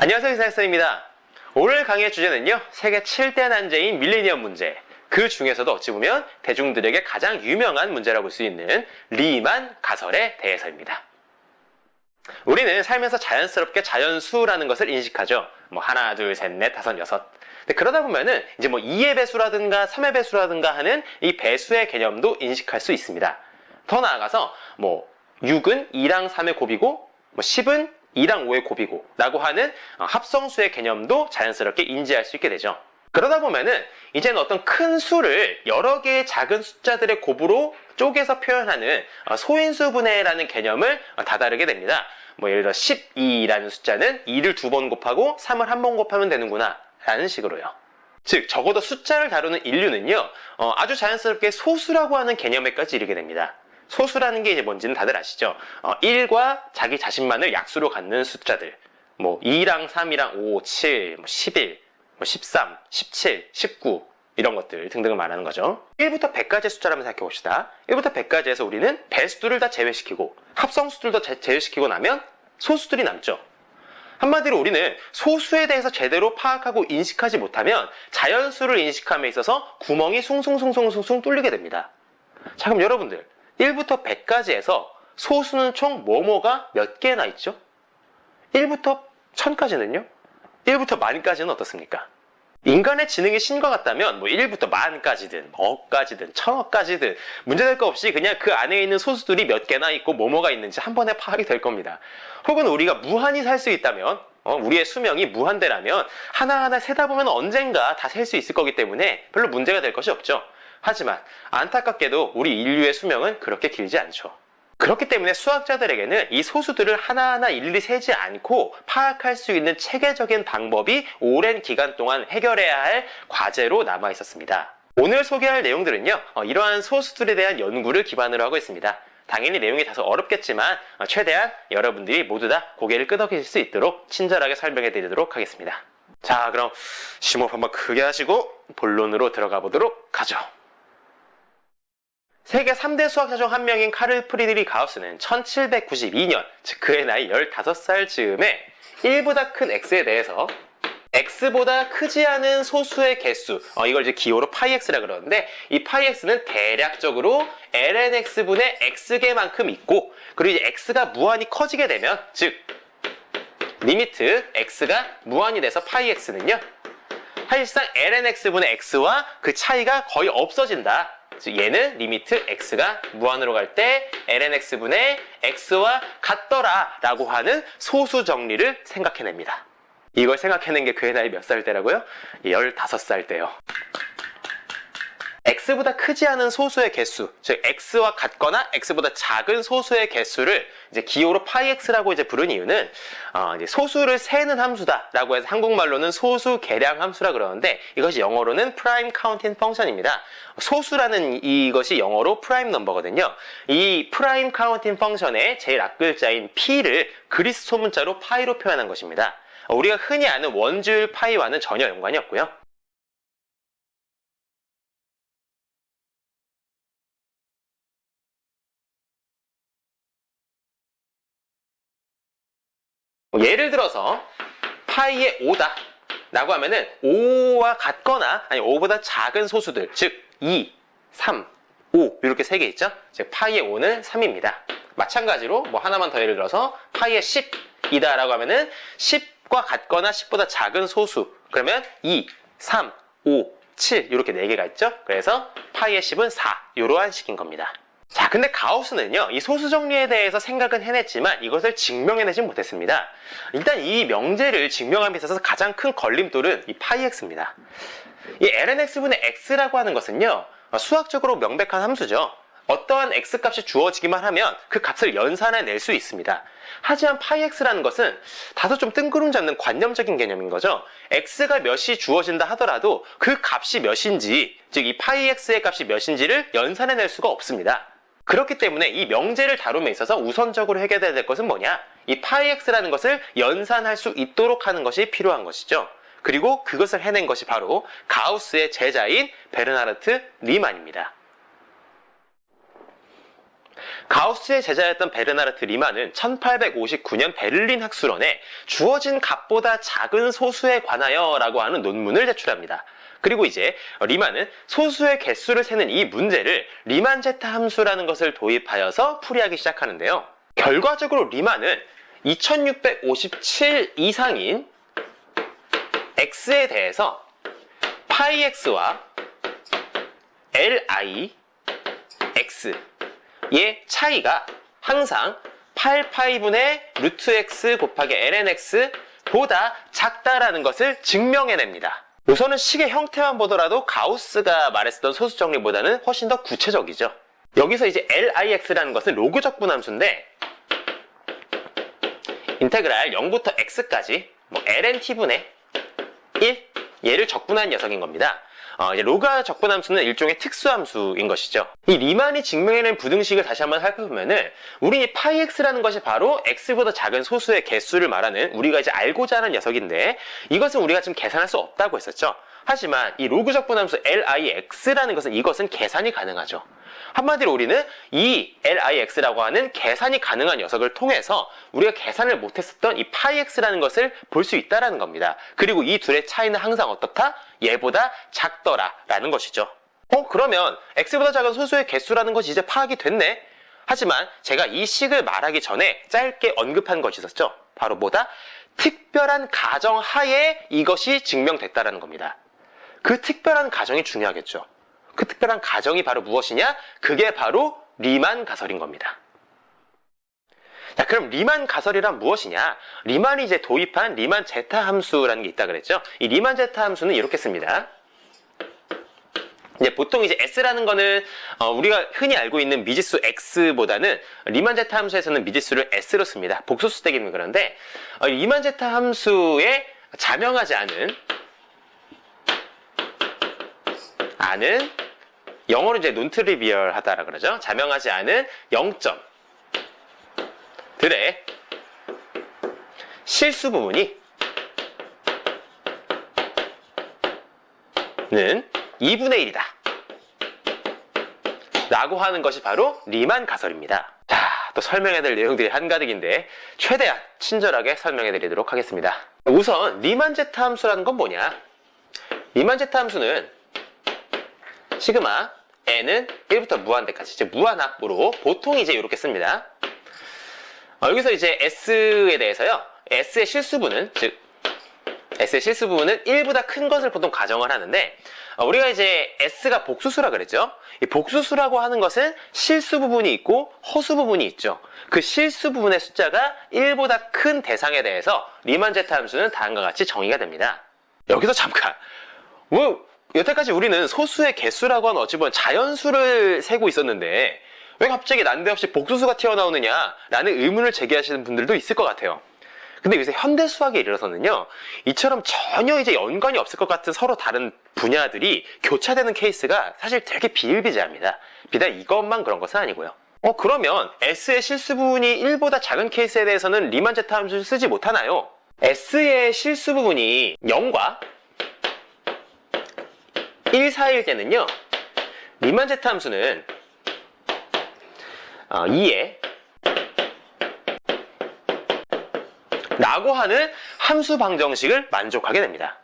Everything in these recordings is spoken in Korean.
안녕하세요 이사학생입니다. 오늘 강의의 주제는요 세계 7대 난제인 밀레니엄 문제. 그 중에서도 어찌 보면 대중들에게 가장 유명한 문제라고 볼 수 있는 리만 가설에 대해서입니다. 우리는 살면서 자연스럽게 자연수라는 것을 인식하죠. 뭐 하나 둘셋넷 다섯 여섯. 그러다 보면은 이제 뭐 2의 배수라든가 3의 배수라든가 하는 이 배수의 개념도 인식할 수 있습니다. 더 나아가서 뭐 6은 2랑 3의 곱이고 뭐 10은 2랑 5의 곱이고 라고 하는 어, 합성수의 개념도 자연스럽게 인지할 수 있게 되죠. 그러다 보면은 이제는 어떤 큰 수를 여러 개의 작은 숫자들의 곱으로 쪼개서 표현하는 어, 소인수 분해라는 개념을 어, 다다르게 됩니다. 뭐 예를 들어 12라는 숫자는 2를 두 번 곱하고 3을 한 번 곱하면 되는구나 라는 식으로요. 즉 적어도 숫자를 다루는 인류는요 아주 자연스럽게 소수라고 하는 개념에까지 이르게 됩니다. 소수라는 게 이제 뭔지는 다들 아시죠? 어, 1과 자기 자신만을 약수로 갖는 숫자들. 뭐 2랑 3이랑 5, 7, 뭐 11, 뭐 13, 17, 19 이런 것들 등등을 말하는 거죠. 1부터 100까지의 숫자를 한번 생각해 봅시다. 1부터 100까지에서 우리는 배수들을 다 제외시키고 합성수들도 제외시키고 나면 소수들이 남죠. 한마디로 우리는 소수에 대해서 제대로 파악하고 인식하지 못하면 자연수를 인식함에 있어서 구멍이 숭숭숭숭숭 숭 뚫리게 됩니다. 자 그럼 여러분들 1부터 100까지에서 소수는 총 뭐뭐가 몇 개나 있죠? 1부터 1000까지는요? 1부터 만까지는 어떻습니까? 인간의 지능이 신과 같다면 뭐 1부터 만까지든 억까지든 천억까지든 문제될 거 없이 그냥 그 안에 있는 소수들이 몇 개나 있고 뭐뭐가 있는지 한 번에 파악이 될 겁니다. 혹은 우리가 무한히 살 수 있다면 어, 우리의 수명이 무한대라면 하나하나 세다 보면 언젠가 다 셀 수 있을 거기 때문에 별로 문제가 될 것이 없죠. 하지만 안타깝게도 우리 인류의 수명은 그렇게 길지 않죠. 그렇기 때문에 수학자들에게는 이 소수들을 하나하나 일일이 세지 않고 파악할 수 있는 체계적인 방법이 오랜 기간 동안 해결해야 할 과제로 남아 있었습니다. 오늘 소개할 내용들은요, 어, 이러한 소수들에 대한 연구를 기반으로 하고 있습니다. 당연히 내용이 다소 어렵겠지만 어, 최대한 여러분들이 모두 다 고개를 끄덕이실 수 있도록 친절하게 설명해 드리도록 하겠습니다. 자, 그럼 심호흡 한번 크게 하시고 본론으로 들어가 보도록 하죠. 세계 3대 수학자 중 한 명인 카를 프리드리히 가우스는 1792년, 즉 그의 나이 15살 즈음에 1보다 큰 x에 대해서 x보다 크지 않은 소수의 개수, 어, 이걸 이제 기호로 파이x라 그러는데 이 파이x는 대략적으로 lnx분의 x개만큼 있고 그리고 이제 x가 무한히 커지게 되면 즉 limit x가 무한이 돼서 파이x는요 사실상 lnx분의 x와 그 차이가 거의 없어진다. 즉 얘는 limit x가 무한으로 갈 때 lnx분의 x와 같더라 라고 하는 소수 정리를 생각해냅니다. 이걸 생각해낸 게 그의 나이 몇 살 때라고요? 15살 때요. X보다 크지 않은 소수의 개수, 즉 x와 같거나 x보다 작은 소수의 개수를 이제 기호로 파이x라고 이제 부른 이유는 어, 이제 소수를 세는 함수다라고 해서 한국말로는 소수 계량 함수라 그러는데 이것이 영어로는 prime counting function입니다. 소수라는 이것이 영어로 prime number거든요. 이 prime counting function의 제일 앞글자인 p를 그리스 소문자로 파이로 표현한 것입니다. 우리가 흔히 아는 원주율 파이와는 전혀 연관이 없고요. 예를 들어서 파이의 5다 라고 하면은 5와 같거나 아니 5보다 작은 소수들 즉 2, 3, 5 이렇게 세 개 있죠? 즉 파이의 5는 3입니다. 마찬가지로 뭐 하나만 더 예를 들어서 파이의 10이다 라고 하면은 10과 같거나 10보다 작은 소수 그러면 2, 3, 5, 7 이렇게 4개가 있죠? 그래서 파이의 10은 4 이러한 식인 겁니다. 자, 근데 가우스는요, 이 소수 정리에 대해서 생각은 해냈지만 이것을 증명해내지 못했습니다. 일단 이 명제를 증명함에 있어서 가장 큰 걸림돌은 이 파이x입니다. 이 lnx분의 x라고 하는 것은요, 수학적으로 명백한 함수죠. 어떠한 x값이 주어지기만 하면 그 값을 연산해 수 있습니다. 하지만 파이x라는 것은 다소 좀 뜬구름 잡는 관념적인 개념인 거죠. x가 몇이 주어진다 하더라도 그 값이 몇인지, 즉 이 파이x의 값이 몇인지를 연산해낼 수가 없습니다. 그렇기 때문에 이 명제를 다룸에 있어서 우선적으로 해결해야 될 것은 뭐냐? 이 파이x라는 것을 연산할 수 있도록 하는 것이 필요한 것이죠. 그리고 그것을 해낸 것이 바로 가우스의 제자인 베르나르트 리만입니다. 가우스의 제자였던 베르나르트 리만은 1859년 베를린 학술원에 주어진 값보다 작은 소수에 관하여 라고 하는 논문을 제출합니다. 그리고 이제 리만은 소수의 개수를 세는 이 문제를 리만 제타 함수라는 것을 도입하여서 풀이하기 시작하는데요. 결과적으로 리만은 2657 이상인 x에 대해서 파이 x와 li x의 차이가 항상 8파이분의 루트 x 곱하기 ln x 보다 작다라는 것을 증명해냅니다. 우선은 식의 형태만 보더라도 가우스가 말했었던 소수 정리보다는 훨씬 더 구체적이죠. 여기서 이제 LIX라는 것은 로그 적 분함수인데 인테그랄 0부터 x까지 뭐 lnt분의 1 얘를 적분한 녀석인 겁니다. 어, 이제 로가 적분함수는 일종의 특수함수인 것이죠. 이 리만이 증명해낸 부등식을 다시 한번 살펴보면 은 우리 이 파이x라는 것이 바로 x보다 작은 소수의 개수를 말하는 우리가 이제 알고자 하는 녀석인데 이것은 우리가 지금 계산할 수 없다고 했었죠. 하지만 이 로그 적 분함수 lix라는 것은 이것은 계산이 가능하죠. 한마디로 우리는 이 LIX라고 하는 계산이 가능한 녀석을 통해서 우리가 계산을 못했었던 이 파이X라는 것을 볼 수 있다는 겁니다. 그리고 이 둘의 차이는 항상 어떻다? 얘보다 작더라 라는 것이죠. 어 그러면 X보다 작은 소수의 개수라는 것이 이제 파악이 됐네. 하지만 제가 이 식을 말하기 전에 짧게 언급한 것이 있었죠. 바로 뭐다? 특별한 가정 하에 이것이 증명됐다라는 겁니다. 그 특별한 가정이 중요하겠죠. 그 특별한 가정이 바로 무엇이냐? 그게 바로 리만 가설인 겁니다. 자, 그럼 리만 가설이란 무엇이냐? 리만이 이제 도입한 리만 제타 함수라는 게 있다 그랬죠? 이 리만 제타 함수는 이렇게 씁니다. 이제 보통 이제 s라는 거는 어, 우리가 흔히 알고 있는 미지수 x보다는 리만 제타 함수에서는 미지수를 s로 씁니다. 복소수 되기는 그런데 어, 리만 제타 함수에 자명하지 않은 않은 영어로 이제 논트리비얼하다라 그러죠. 자명하지 않은 0점 들의 실수 부분이 는 2분의 1이다. 라고 하는 것이 바로 리만 가설입니다. 자, 또 설명해야 될 내용들이 한가득인데 최대한 친절하게 설명해 드리도록 하겠습니다. 우선 리만 제타 함수라는 건 뭐냐? 리만 제타 함수는 시그마 n은 1부터 무한대까지 이제 무한압으로 보통 이제 이렇게 씁니다. 어, 여기서 이제 s에 대해서요. s의 실수분은 즉 s의 실수분은 1보다 큰 것을 보통 가정을 하는데 어, 우리가 이제 s가 복수수라 그랬죠. 이 복수수라고 하는 것은 실수 부분이 있고 허수 부분이 있죠. 그 실수 부분의 숫자가 1보다 큰 대상에 대해서 리만 제타 함수는 다음과 같이 정의가 됩니다. 여기서 잠깐 뭐 여태까지 우리는 소수의 개수라고 하는 어찌 보면 자연수를 세고 있었는데 왜 갑자기 난데없이 복수수가 튀어나오느냐라는 의문을 제기하시는 분들도 있을 것 같아요. 근데 요새 현대 수학에 이르러서는요, 이처럼 전혀 이제 연관이 없을 것 같은 서로 다른 분야들이 교차되는 케이스가 사실 되게 비일비재합니다. 비단 이것만 그런 것은 아니고요. 어, 그러면 S의 실수 부분이 1보다 작은 케이스에 대해서는 리만 제타 함수를 쓰지 못하나요? S의 실수 부분이 0과 1 사이일 때는요, 리만 제타 함수는 어, 2에 라고 하는 함수 방정식을 만족하게 됩니다.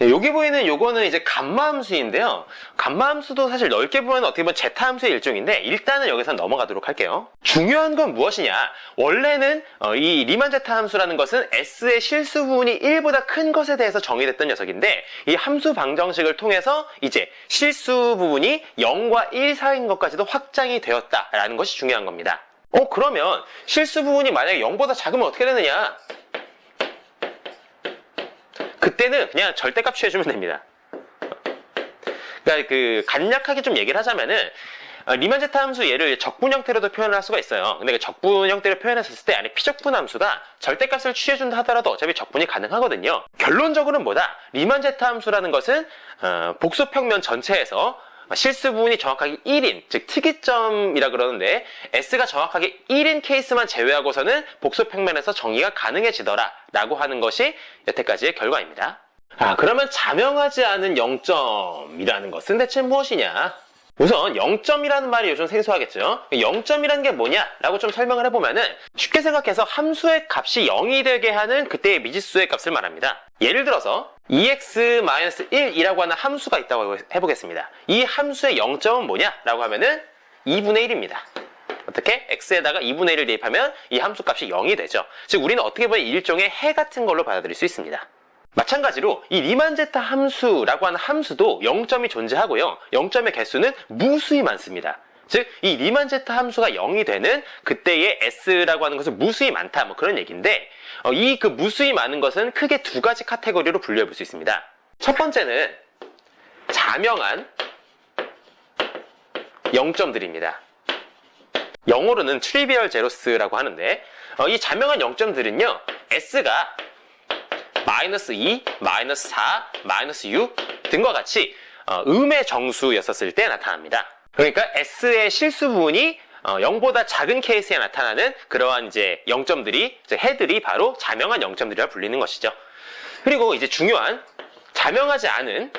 네, 여기 보이는 요거는 이제 감마함수인데요. 감마함수도 사실 넓게 보면 어떻게 보면 제타함수의 일종인데 일단은 여기서 넘어가도록 할게요. 중요한 건 무엇이냐? 원래는 어, 이 리만 제타함수라는 것은 s의 실수 부분이 1보다 큰 것에 대해서 정의됐던 녀석인데 이 함수 방정식을 통해서 이제 실수 부분이 0과 1 사이인 것까지도 확장이 되었다라는 것이 중요한 겁니다. 어 그러면 실수 부분이 만약에 0보다 작으면 어떻게 되느냐? 그때는 그냥 절대값 취해주면 됩니다. 그러니까 그 간략하게 좀 얘기를 하자면은 어, 리만 제타 함수 얘를 적분 형태로도 표현을 할 수가 있어요. 근데 그 적분 형태로 표현했을 때 안에 피적분 함수가 절대값을 취해준다 하더라도 어차피 적분이 가능하거든요. 결론적으로는 뭐다? 리만 제타 함수라는 것은 어, 복수평면 전체에서 실수 부분이 정확하게 1인, 즉 특이점이라 그러는데 S가 정확하게 1인 케이스만 제외하고서는 복수 평면에서 정의가 가능해지더라 라고 하는 것이 여태까지의 결과입니다. 아, 그러면 자명하지 않은 0점이라는 것은 대체 무엇이냐? 우선 0점이라는 말이 요즘 생소하겠죠. 0점이라는 게 뭐냐라고 좀 설명을 해보면은 쉽게 생각해서 함수의 값이 0이 되게 하는 그때의 미지수의 값을 말합니다. 예를 들어서 2x-1이라고 하는 함수가 있다고 해보겠습니다. 이 함수의 0점은 뭐냐 라고 하면은 2분의 1입니다. 어떻게? x에다가 2분의 1을 대입하면 이 함수 값이 0이 되죠. 즉 우리는 어떻게 보면 일종의 해 같은 걸로 받아들일 수 있습니다. 마찬가지로 이 리만제타 함수라고 하는 함수도 0점이 존재하고요. 0점의 개수는 무수히 많습니다. 즉, 이 리만 제타 함수가 0이 되는 그때의 s라고 하는 것은 무수히 많다. 뭐 그런 얘기인데, 어, 이그 무수히 많은 것은 크게 두 가지 카테고리로 분류해 볼 수 있습니다. 첫 번째는 자명한 0점들입니다. 영어로는 trivial zeros라고 하는데, 어, 이 자명한 0점들은요, s가 마이너스 2, 마이너스 4, 마이너스 6 등과 같이 어, 음의 정수였었을 때 나타납니다. 그러니까 S의 실수 부분이 어, 0보다 작은 케이스에 나타나는 그러한 이제 0점들이, 이제 해들이 바로 자명한 0점들이라 불리는 것이죠. 그리고 이제 중요한 자명하지 않은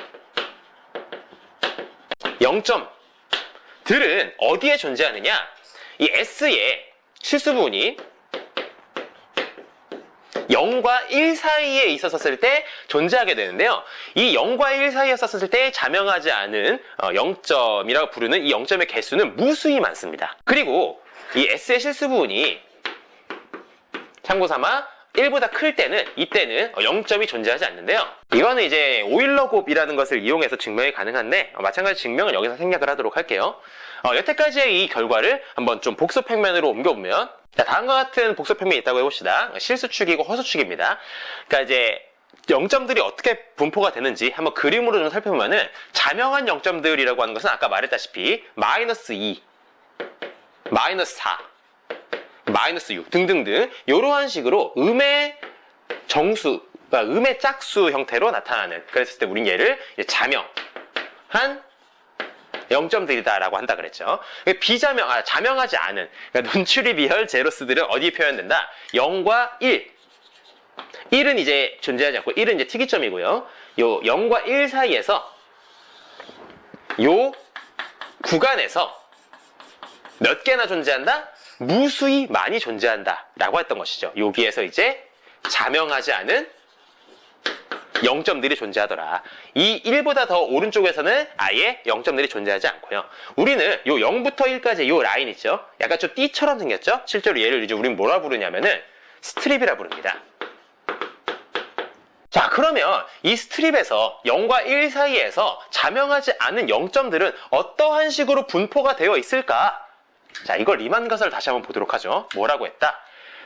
0점들은 어디에 존재하느냐? 이 S의 실수 부분이 0과 1 사이에 있었을 때 존재하게 되는데요. 이 0과 1 사이에 있었을 때 자명하지 않은 0점이라고 부르는 이 0점의 개수는 무수히 많습니다. 그리고 이 S의 실수 부분이 참고 삼아 1보다 클 때는 이때는 0점이 존재하지 않는데요. 이거는 이제 오일러 곱이라는 것을 이용해서 증명이 가능한데 마찬가지 증명은 여기서 생략을 하도록 할게요. 어, 여태까지의 이 결과를 한번 좀 복수평면으로 옮겨보면 자, 다음과 같은 복수평면이 있다고 해봅시다. 실수축이고 허수축입니다. 그러니까 이제 0점들이 어떻게 분포가 되는지 한번 그림으로 좀 살펴보면은 자명한 0점들이라고 하는 것은 아까 말했다시피 마이너스 2, 마이너스 4, 마이너스 6 등등등 이러한 식으로 음의 정수, 그러니까 음의 짝수 형태로 나타나는 그랬을 때 우린 얘를 자명한 0점들이다라고 한다 그랬죠. 비자명, 아, 자명하지 않은 그러니까 논출이 비혈 제로스들은 어디에 표현된다? 0과 1. 1은 이제 존재하지 않고 1은 이제 특이점이고요. 요 0과 1 사이에서 요 구간에서 몇 개나 존재한다? 무수히 많이 존재한다 라고 했던 것이죠. 여기에서 이제 자명하지 않은 0점들이 존재하더라. 이 1보다 더 오른쪽에서는 아예 0점들이 존재하지 않고요. 우리는 요 0부터 1까지 요 라인 있죠? 약간 좀 띠처럼 생겼죠? 실제로 얘를 이제 우리는 뭐라 부르냐면은 스트립이라 부릅니다. 자, 그러면 이 스트립에서 0과 1 사이에서 자명하지 않은 0점들은 어떠한 식으로 분포가 되어 있을까? 자, 이걸 리만 가설을 다시 한번 보도록 하죠. 뭐라고 했다?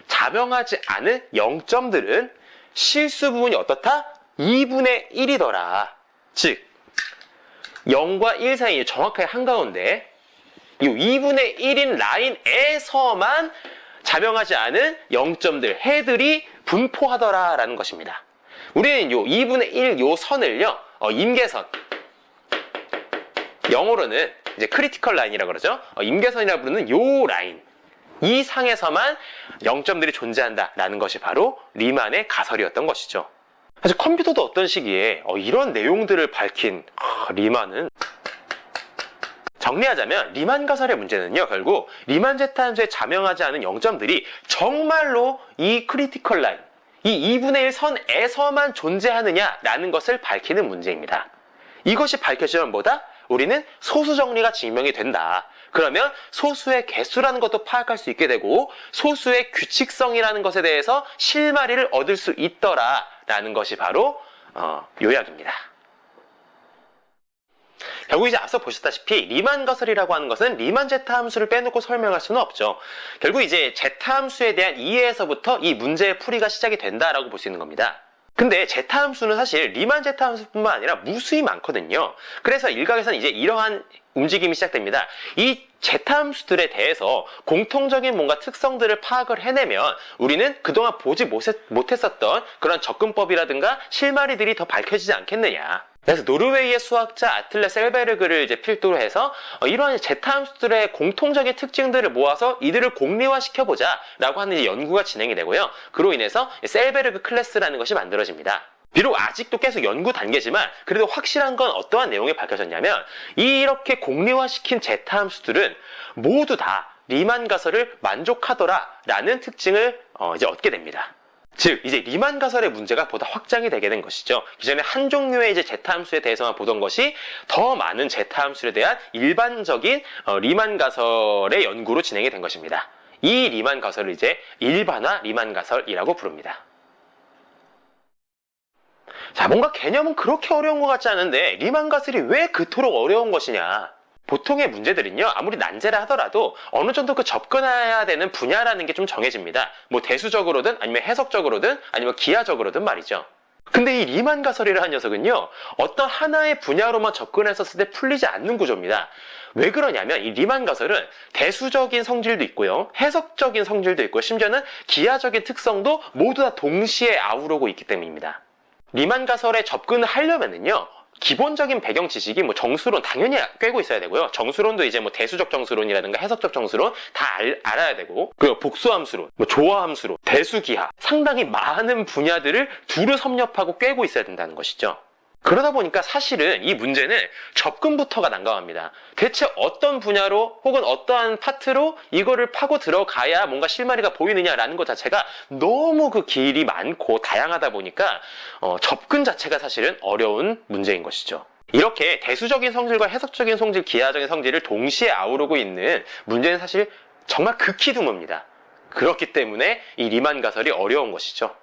자명하지 않은 0점들은 실수 부분이 어떻다? 2분의 1이더라. 즉 0과 1 사이에 정확하게 한가운데 이 2분의 1인 라인에서만 자명하지 않은 0점들, 해들이 분포하더라라는 것입니다. 우리는 요 2분의 1 요 선을요, 어, 임계선. 영어로는 이제 critical line이라고 그러죠. 어, 임계선이라 부르는 요 라인. 이 상에서만 0점들이 존재한다라는 것이 바로 리만의 가설이었던 것이죠. 사실 컴퓨터도 어떤 시기에 어, 이런 내용들을 밝힌 아, 리만은 정리하자면 리만 가설의 문제는요 결국 리만 제타함수에 자명하지 않은 0점들이 정말로 이 critical line 이 2분의 1 선에서만 존재하느냐라는 것을 밝히는 문제입니다. 이것이 밝혀지면 뭐다? 우리는 소수 정리가 증명이 된다. 그러면 소수의 개수라는 것도 파악할 수 있게 되고 소수의 규칙성이라는 것에 대해서 실마리를 얻을 수 있더라 라는 것이 바로 어, 요약입니다. 결국 이제 앞서 보셨다시피 리만 가설이라고 하는 것은 리만 제타 함수를 빼놓고 설명할 수는 없죠. 결국 이제 제타 함수에 대한 이해에서부터 이 문제의 풀이가 시작이 된다라고 볼 수 있는 겁니다. 근데 제타 함수는 사실 리만 제타 함수뿐만 아니라 무수히 많거든요. 그래서 일각에서는 이제 이러한 움직임이 시작됩니다. 이 제타 함수들에 대해서 공통적인 뭔가 특성들을 파악을 해내면 우리는 그동안 보지 못했었던 그런 접근법이라든가 실마리들이 더 밝혀지지 않겠느냐. 그래서 노르웨이의 수학자 아틀레 셀베르그를 이제 필두로 해서 어, 이러한 제타 함수들의 공통적인 특징들을 모아서 이들을 공리화시켜보자 라고 하는 연구가 진행이 되고요. 그로 인해서 셀베르그 클래스라는 것이 만들어집니다. 비록 아직도 계속 연구 단계지만 그래도 확실한 건 어떠한 내용이 밝혀졌냐면 이렇게 공리화시킨 제타 함수들은 모두 다 리만 가설을 만족하더라라는 특징을 어, 이제 얻게 됩니다. 즉 이제 리만 가설의 문제가 보다 확장이 되게 된 것이죠. 기존에 한 종류의 이제 제타 함수에 대해서만 보던 것이 더 많은 제타 함수에 대한 일반적인 어, 리만 가설의 연구로 진행이 된 것입니다. 이 리만 가설을 이제 일반화 리만 가설이라고 부릅니다. 자, 뭔가 개념은 그렇게 어려운 것 같지 않은데 리만 가설이 왜 그토록 어려운 것이냐? 보통의 문제들은요, 아무리 난제라 하더라도 어느 정도 그 접근해야 되는 분야라는 게 좀 정해집니다. 뭐 대수적으로든 아니면 해석적으로든 아니면 기하적으로든 말이죠. 근데 이 리만 가설이라는 녀석은요, 어떤 하나의 분야로만 접근했었을 때 풀리지 않는 구조입니다. 왜 그러냐면 이 리만 가설은 대수적인 성질도 있고요, 해석적인 성질도 있고, 심지어는 기하적인 특성도 모두 다 동시에 아우르고 있기 때문입니다. 리만 가설에 접근을 하려면은요, 기본적인 배경 지식이 뭐 정수론 당연히 꿰고 있어야 되고요. 정수론도 이제 뭐 대수적 정수론이라든가 해석적 정수론 다 알, 아야 되고 그리고 복수함수론, 뭐 조화함수론, 대수기하 상당히 많은 분야들을 두루 섭렵하고 꿰고 있어야 된다는 것이죠. 그러다 보니까 사실은 이 문제는 접근부터가 난감합니다. 대체 어떤 분야로 혹은 어떠한 파트로 이거를 파고 들어가야 뭔가 실마리가 보이느냐라는 것 자체가 너무 그 길이 많고 다양하다 보니까 어, 접근 자체가 사실은 어려운 문제인 것이죠. 이렇게 대수적인 성질과 해석적인 성질, 기하적인 성질을 동시에 아우르고 있는 문제는 사실 정말 극히 드뭅니다. 그렇기 때문에 이 리만 가설이 어려운 것이죠.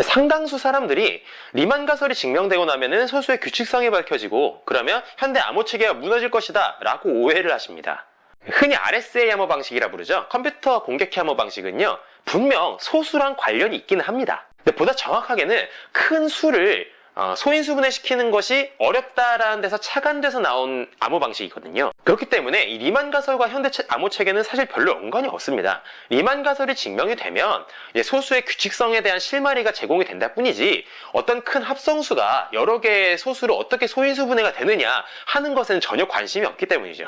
상당수 사람들이 리만 가설이 증명되고 나면은 소수의 규칙성이 밝혀지고 그러면 현대 암호 체계가 무너질 것이다 라고 오해를 하십니다. 흔히 RSA 암호 방식이라 부르죠. 컴퓨터 공격해 암호 방식은요. 분명 소수랑 관련이 있기는 합니다. 근데 보다 정확하게는 큰 수를 어, 소인수분해 시키는 것이 어렵다라는 데서 착안돼서 나온 암호 방식이거든요. 그렇기 때문에 이 리만 가설과 현대 암호 체계는 사실 별로 연관이 없습니다. 리만 가설이 증명이 되면 소수의 규칙성에 대한 실마리가 제공이 된다 뿐이지 어떤 큰 합성수가 여러 개의 소수로 어떻게 소인수분해가 되느냐 하는 것에는 전혀 관심이 없기 때문이죠.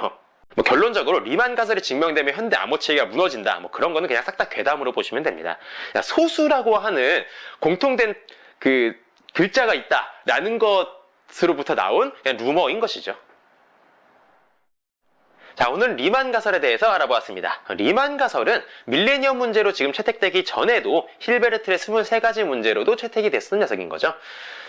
뭐 결론적으로 리만 가설이 증명되면 현대 암호 체계가 무너진다. 뭐 그런 거는 그냥 싹 다 괴담으로 보시면 됩니다. 소수라고 하는 공통된 그 글자가 있다 라는 것으로부터 나온 루머인 것이죠. 자, 오늘 리만 가설에 대해서 알아보았습니다. 리만 가설은 밀레니엄 문제로 지금 채택되기 전에도 힐베르트의 23가지 문제로도 채택이 됐던 녀석인 거죠.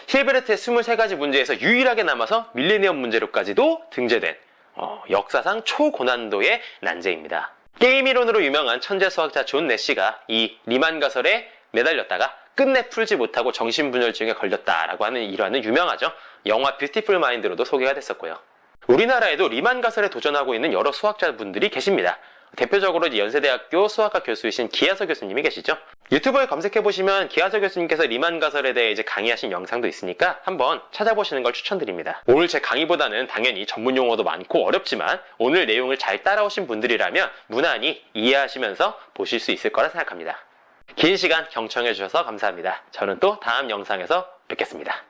힐베르트의 23가지 문제에서 유일하게 남아서 밀레니엄 문제로까지도 등재된 어, 역사상 초고난도의 난제입니다. 게임 이론으로 유명한 천재 수학자 존 내시가 이 리만 가설에 매달렸다가 끝내 풀지 못하고 정신분열증에 걸렸다라고 하는 일화는 유명하죠. 영화 뷰티풀 마인드로도 소개가 됐었고요. 우리나라에도 리만 가설에 도전하고 있는 여러 수학자분들이 계십니다. 대표적으로 연세대학교 수학과 교수이신 기하서 교수님이 계시죠. 유튜브에 검색해보시면 기하서 교수님께서 리만 가설에 대해 이제 강의하신 영상도 있으니까 한번 찾아보시는 걸 추천드립니다. 오늘 제 강의보다는 당연히 전문 용어도 많고 어렵지만 오늘 내용을 잘 따라오신 분들이라면 무난히 이해하시면서 보실 수 있을 거라 생각합니다. 긴 시간 경청해 주셔서 감사합니다. 저는 또 다음 영상에서 뵙겠습니다.